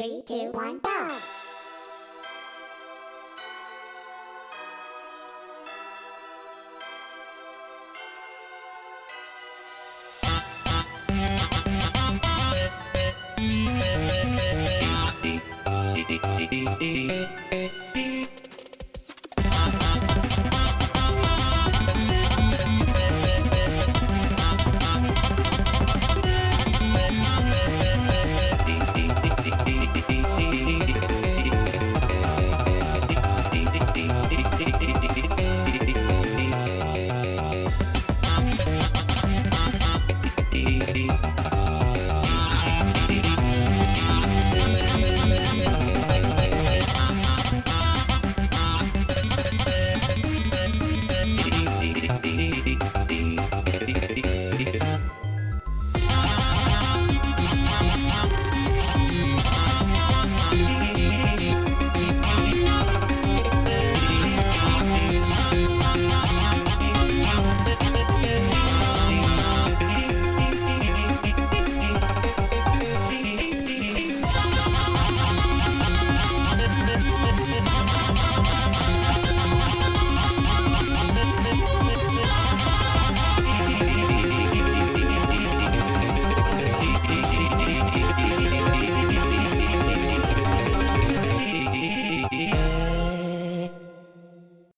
Three, two, one, go! E, e, e, e, e, e, e, e, e.